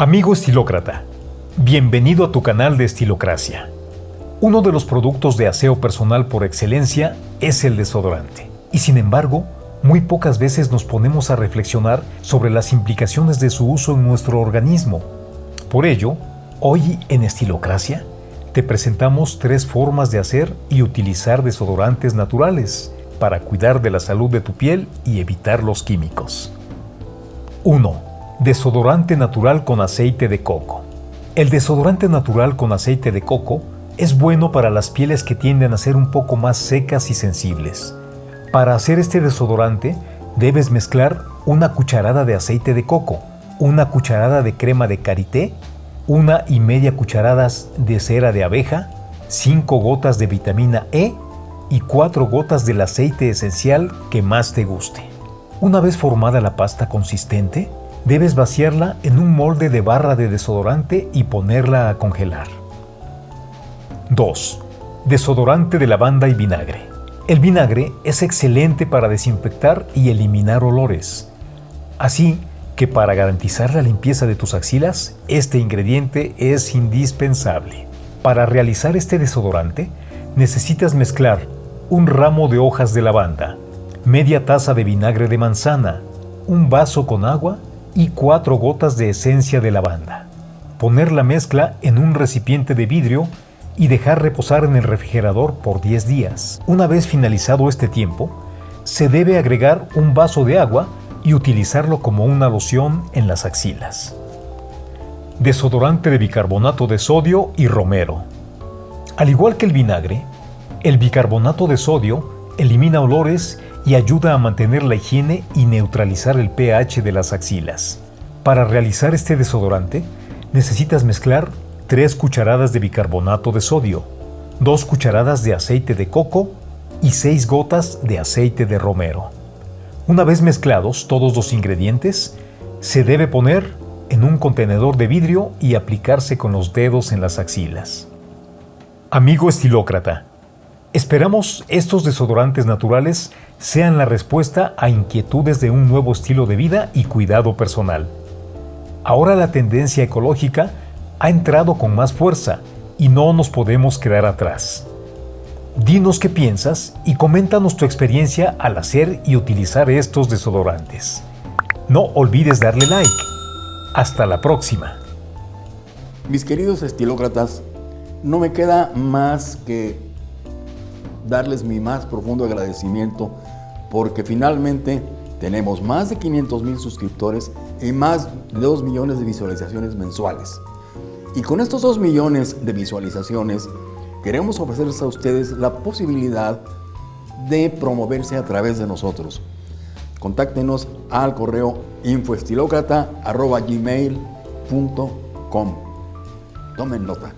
Amigo estilócrata, bienvenido a tu canal de Estilocracia. Uno de los productos de aseo personal por excelencia es el desodorante. Y sin embargo, muy pocas veces nos ponemos a reflexionar sobre las implicaciones de su uso en nuestro organismo. Por ello, hoy en Estilocracia te presentamos tres formas de hacer y utilizar desodorantes naturales para cuidar de la salud de tu piel y evitar los químicos. 1 Desodorante natural con aceite de coco. El desodorante natural con aceite de coco es bueno para las pieles que tienden a ser un poco más secas y sensibles. Para hacer este desodorante debes mezclar una cucharada de aceite de coco, una cucharada de crema de karité, una y media cucharadas de cera de abeja, 5 gotas de vitamina E y 4 gotas del aceite esencial que más te guste. Una vez formada la pasta consistente, Debes vaciarla en un molde de barra de desodorante y ponerla a congelar. 2. Desodorante de lavanda y vinagre. El vinagre es excelente para desinfectar y eliminar olores. Así que para garantizar la limpieza de tus axilas, este ingrediente es indispensable. Para realizar este desodorante, necesitas mezclar un ramo de hojas de lavanda, media taza de vinagre de manzana, un vaso con agua y 4 gotas de esencia de lavanda. Poner la mezcla en un recipiente de vidrio y dejar reposar en el refrigerador por 10 días. Una vez finalizado este tiempo, se debe agregar un vaso de agua y utilizarlo como una loción en las axilas. Desodorante de bicarbonato de sodio y romero. Al igual que el vinagre, el bicarbonato de sodio elimina olores y ayuda a mantener la higiene y neutralizar el pH de las axilas. Para realizar este desodorante, necesitas mezclar 3 cucharadas de bicarbonato de sodio, 2 cucharadas de aceite de coco y 6 gotas de aceite de romero. Una vez mezclados todos los ingredientes, se debe poner en un contenedor de vidrio y aplicarse con los dedos en las axilas. Amigo estilócrata, Esperamos estos desodorantes naturales sean la respuesta a inquietudes de un nuevo estilo de vida y cuidado personal. Ahora la tendencia ecológica ha entrado con más fuerza y no nos podemos quedar atrás. Dinos qué piensas y coméntanos tu experiencia al hacer y utilizar estos desodorantes. No olvides darle like. Hasta la próxima. Mis queridos estilócratas, no me queda más que darles mi más profundo agradecimiento porque finalmente tenemos más de 500 mil suscriptores y más de 2 millones de visualizaciones mensuales. Y con estos 2 millones de visualizaciones queremos ofrecerles a ustedes la posibilidad de promoverse a través de nosotros. Contáctenos al correo infoestilocrata.gmail.com Tomen nota.